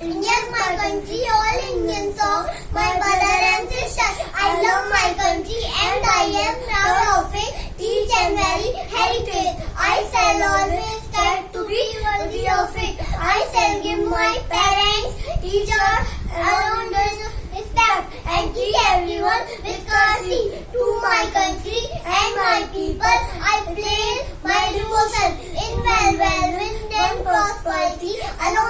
India's my country, all Indian song, my brother and sister. I love my country and I am proud of it. Teach and valley heritage. I shall always strive to be worthy of it. I shall give my parents, teacher, around us respect and treat everyone with courtesy to my country and my people. I place my devotion in well, well, and prosperity alone.